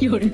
有人。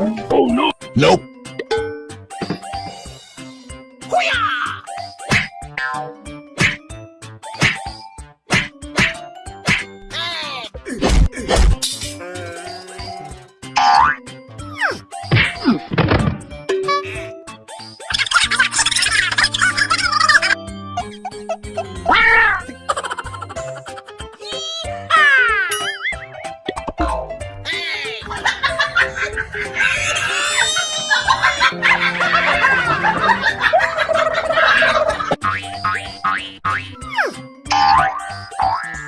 Oh, nope. Huh?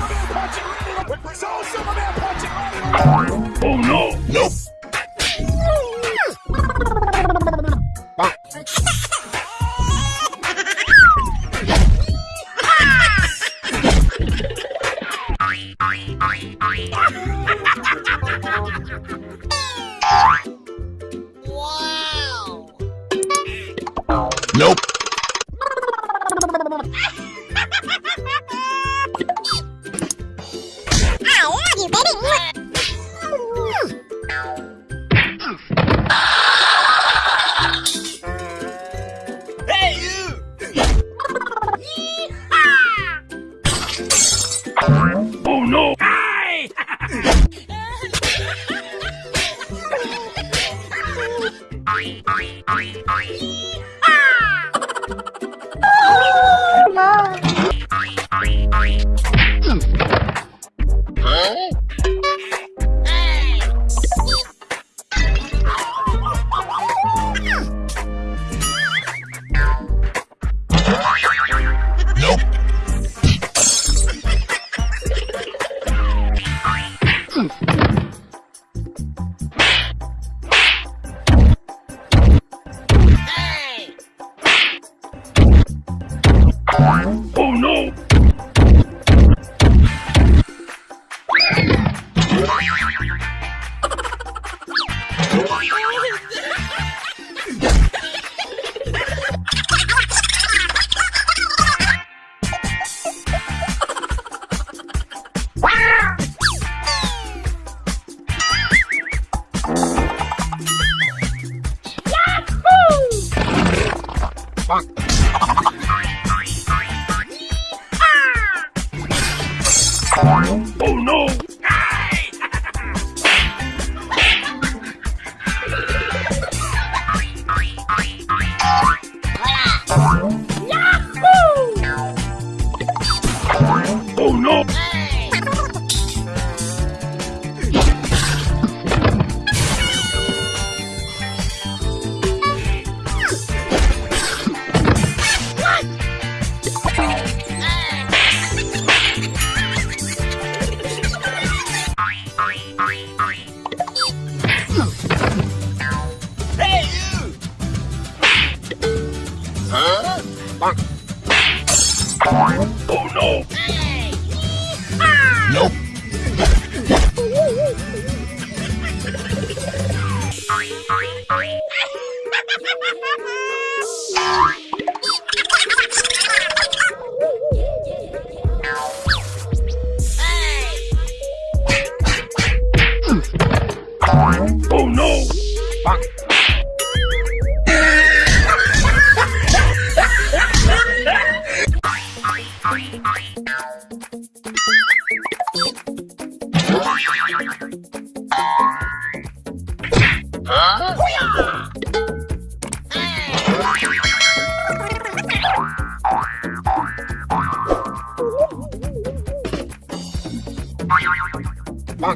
Huh? Bonk. Oh no! Nope. Oh no! Ah.